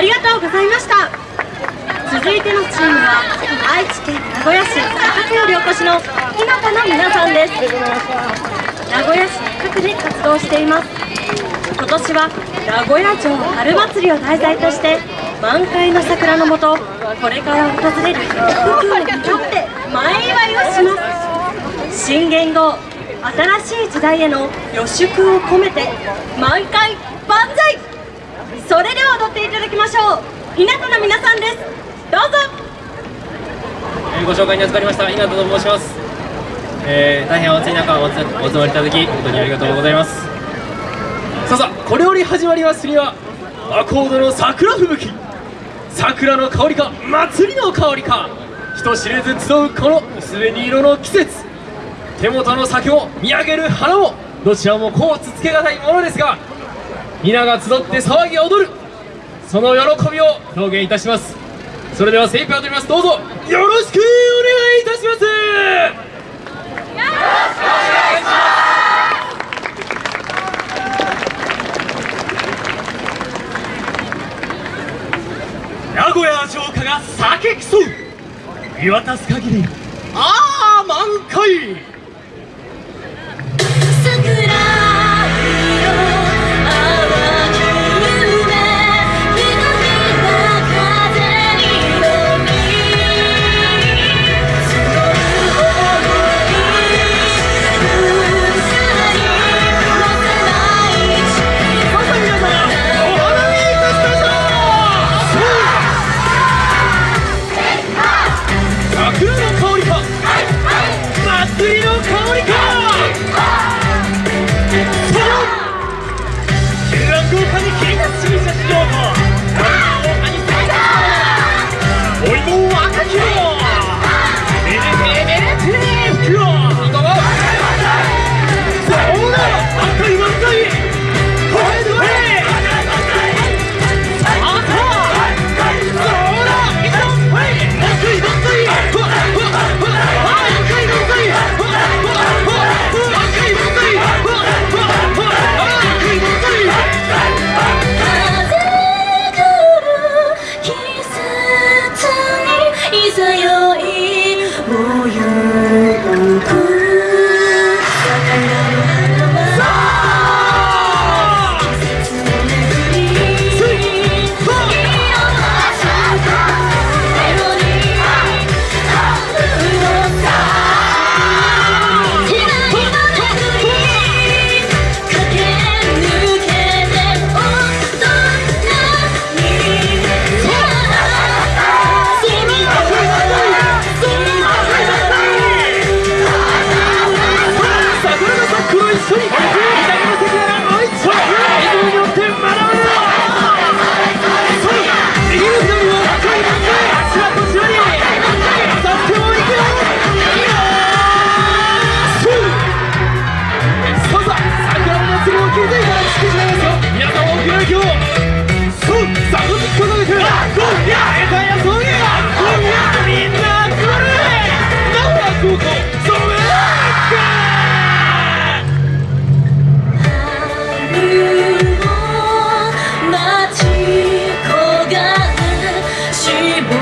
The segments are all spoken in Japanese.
ありがとうございました。続いてのチームは愛知県名古屋市中区よりお越しの日向の皆さんです。名古屋市中区で活動しています。今年は名古屋城春祭りを題材として満開の桜のもとこれから訪れる福君にとって前祝いをします。新元号新しい時代への予祝を込めて満開万歳。それでは踊っていただょう日向の皆さんです。どうぞ。ご紹介に預かりました日向と申します、えー、大変お暑い中お集まりいただき本当にありがとうございます。さあさあこれより始まりますにはアコードの桜吹雪。桜の香りか祭りの香りか。人知れず集うこの薄紅色の季節。手元の酒を見上げる花もどちらも甲乙つけがたいものですが皆が集って騒ぎ踊るその喜びを表現いたします。それでは精一杯踊ります。どうぞ。よろしくお願いいたします。よろしくお願いします。名古屋城下が酒競う見渡す限り。ああ満開。记不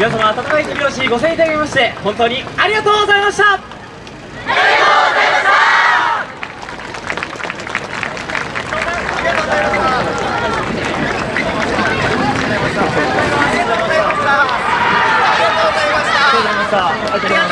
皆様温かい手拍子ご声援いただきまして本当にありがとうございました。日向の皆さんでした。ありがとうございました